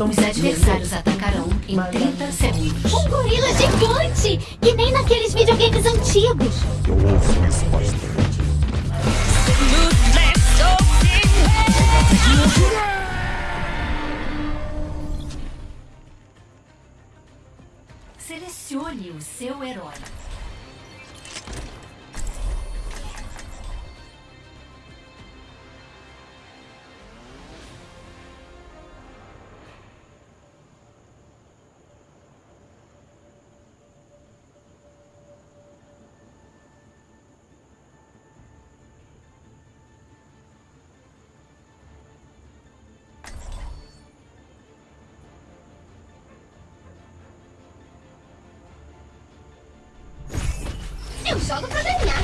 Os adversários atacarão em 30 segundos. Um gorila gigante! Que nem naqueles videogames antigos. Eu ouço isso bastante. Selecione o seu herói. Jogo pra ganhar.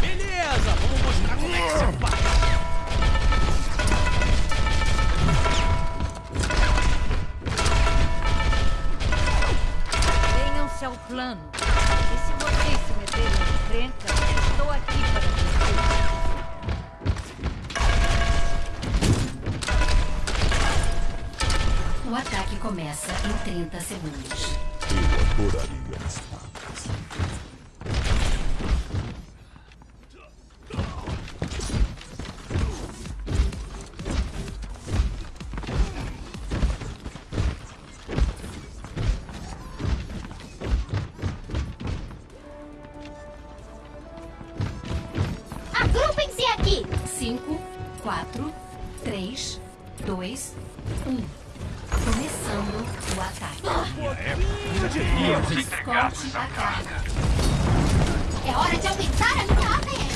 Beleza, vamos mostrar como é que se faz. Venham-se ao plano. E se vocês se meterem em encrenca, estou aqui para vocês. Começa em 30 segundos. Eu adoraria A carga. É hora de aumentar a minha ADN.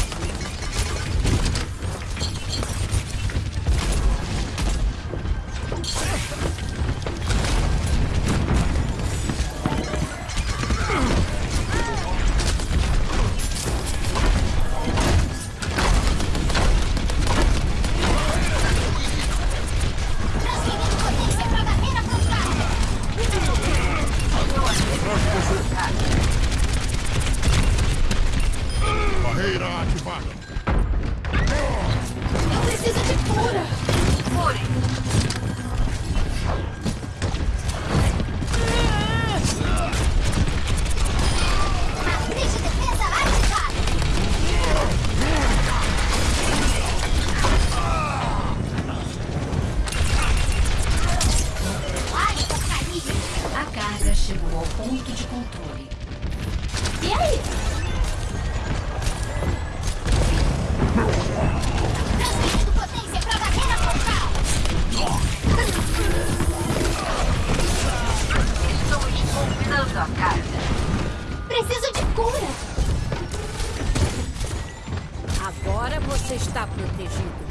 Protegido.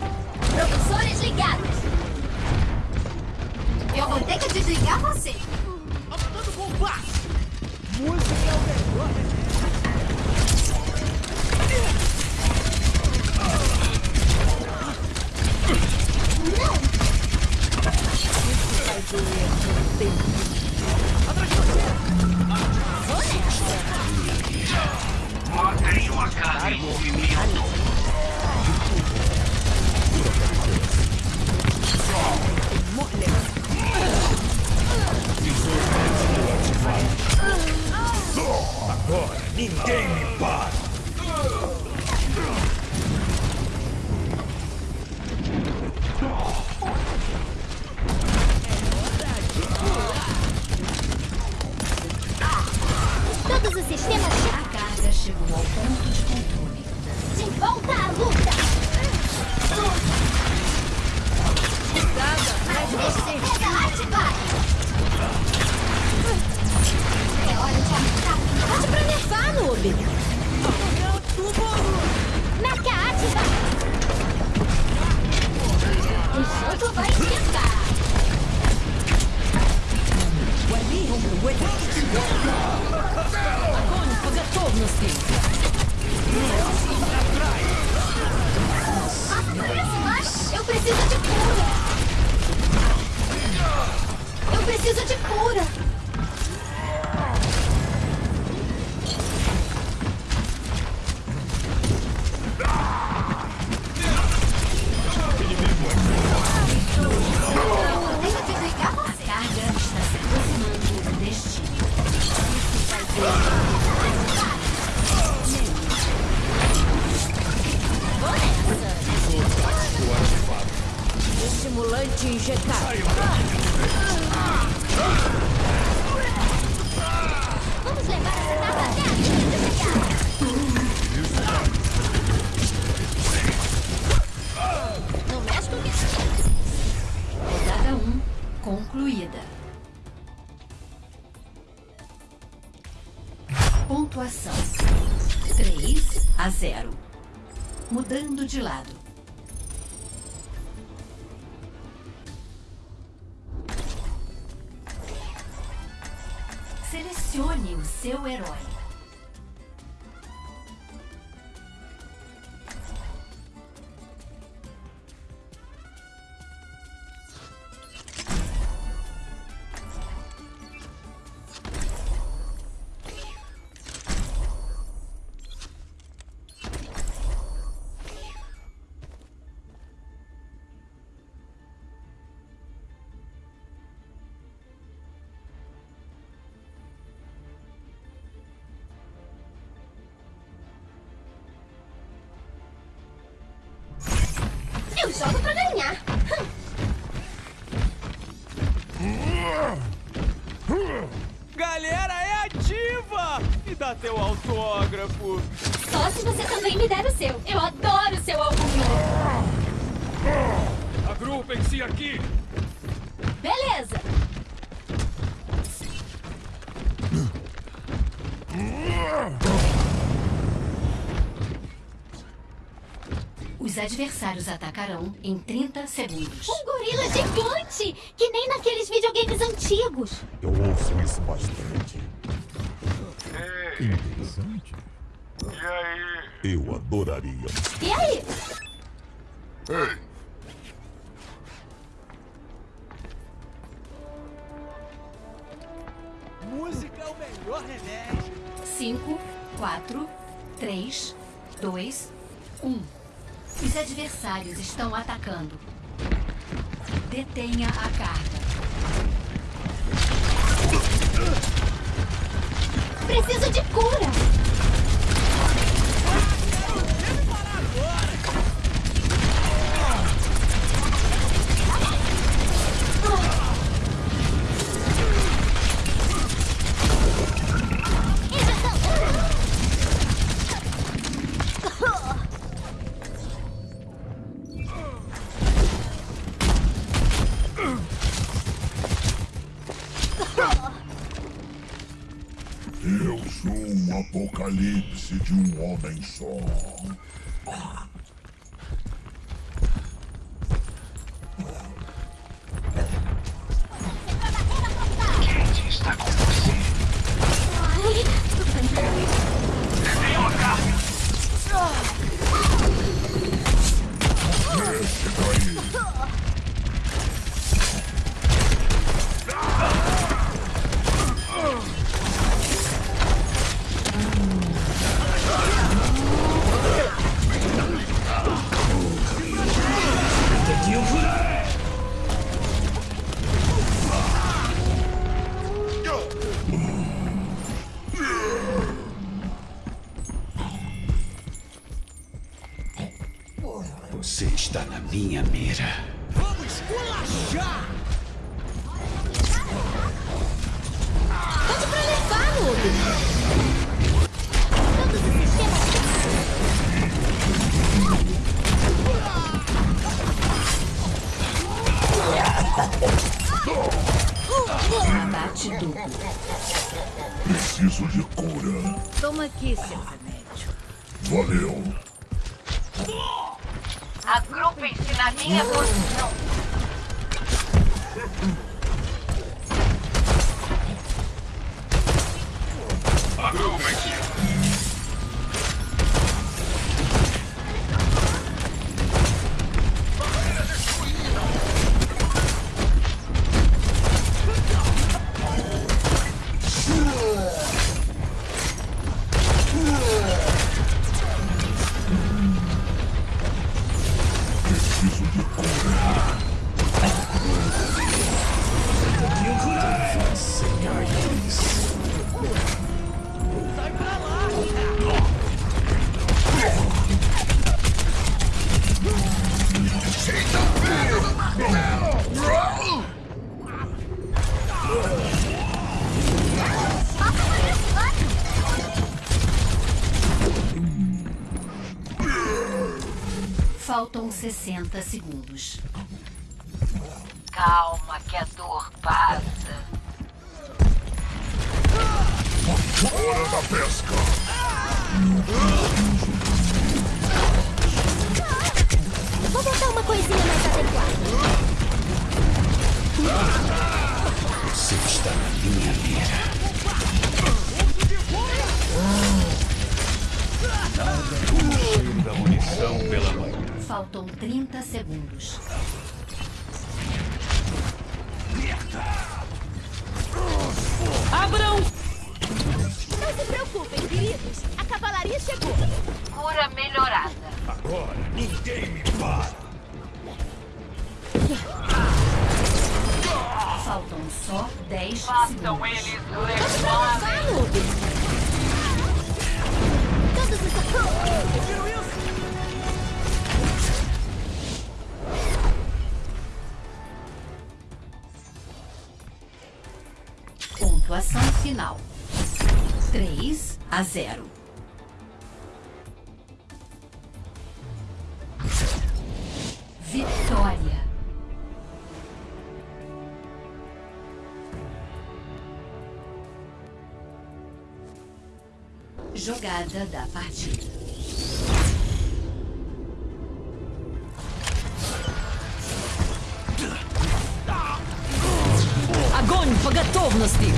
Agora ninguém me para. Todos os sistemas. A carga chegou ao ponto de controle. de volta à luta. Matriz de defesa noob. Meca ativada. O jogo vai esquentar. Posso te injetar. Vamos levar essa data até a linha Não mexe com isso. Rodada 1 concluída. Pontuação 3 a 0. Mudando de lado. Selecione o seu herói. Dá teu autógrafo. Só se você também me der o seu. Eu adoro o seu albuminho. Agrupem-se aqui! Beleza. Os adversários atacarão em 30 segundos. Um gorila gigante! Que nem naqueles videogames antigos. Eu ouço isso bastante. Interessante. E aí? Eu adoraria. E aí? Ei, Música é o melhor remédio. 5, 4, 3, 2, 1. Os adversários estão atacando. Detenha a carga. Preciso de cura. Apocalipse de um homem só. Aqui seu remédio. Valeu. Agrupem-se na minha Faltam 60 segundos. Calma que a dor passa. Hora da pesca! Vou botar uma coisinha mais adequada. Você está na minha mira. Da munição pela. Faltam 30 segundos. Abram! Não se preocupem, queridos. A cavalaria chegou. Cura melhorada. Agora ninguém me para. Faltam só 10 segundos. Vamos! Todos os socorros! Pontuação final: 3 a 0. Vitória. Jogada da partida. Огонь по готовности!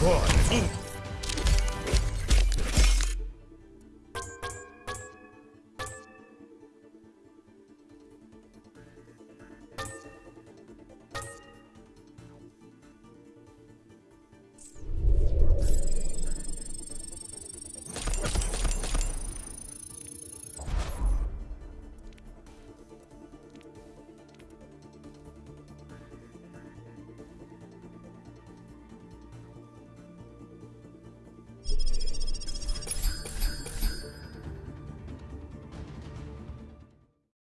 Agora ninguém